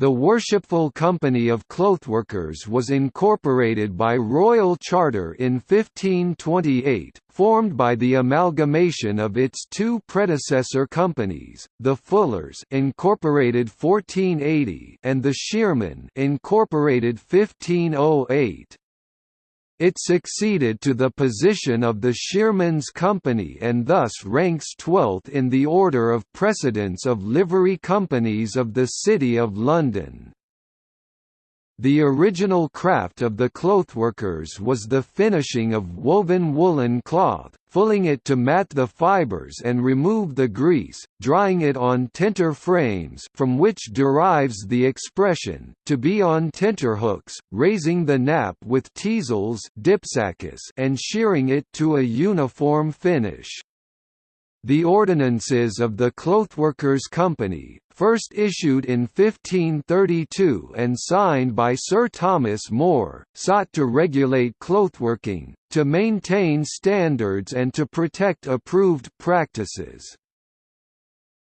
The Worshipful Company of Clothworkers was incorporated by Royal Charter in 1528, formed by the amalgamation of its two predecessor companies, the Fullers incorporated 1480 and the Shearmen incorporated 1508. It succeeded to the position of the Shearmans Company and thus ranks 12th in the order of precedence of livery companies of the City of London. The original craft of the clothworkers was the finishing of woven woolen cloth, fulling it to mat the fibers and remove the grease, drying it on tenter frames from which derives the expression, to be on tenterhooks, raising the nap with teasels and shearing it to a uniform finish. The ordinances of the Clothworkers' Company, first issued in 1532 and signed by Sir Thomas More, sought to regulate clothworking, to maintain standards and to protect approved practices.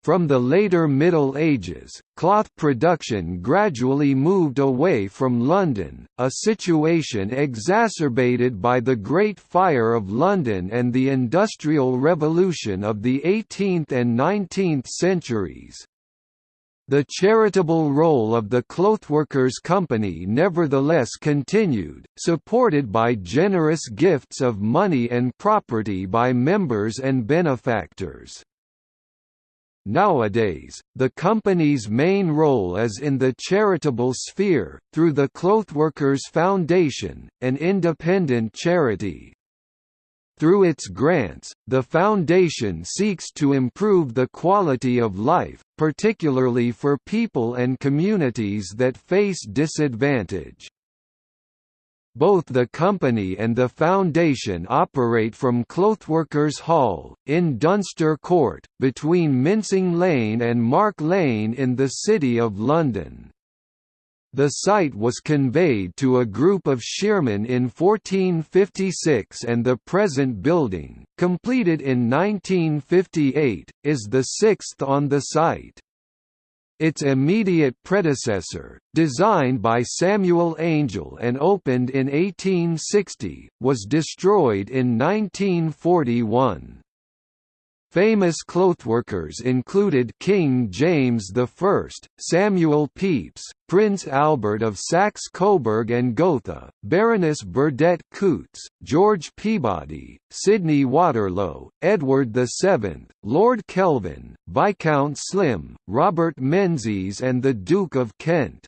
From the later Middle Ages, cloth production gradually moved away from London, a situation exacerbated by the Great Fire of London and the Industrial Revolution of the 18th and 19th centuries. The charitable role of the Clothworkers' Company nevertheless continued, supported by generous gifts of money and property by members and benefactors. Nowadays, the company's main role is in the charitable sphere, through the Clothworkers Foundation, an independent charity. Through its grants, the Foundation seeks to improve the quality of life, particularly for people and communities that face disadvantage. Both the company and the foundation operate from Clothworkers Hall, in Dunster Court, between Mincing Lane and Mark Lane in the City of London. The site was conveyed to a group of shearmen in 1456 and the present building, completed in 1958, is the sixth on the site. Its immediate predecessor, designed by Samuel Angell and opened in 1860, was destroyed in 1941. Famous clothworkers included King James I, Samuel Pepys, Prince Albert of Saxe-Coburg and Gotha, Baroness Burdett Coutts, George Peabody, Sidney Waterlow, Edward VII, Lord Kelvin, Viscount Slim, Robert Menzies and the Duke of Kent.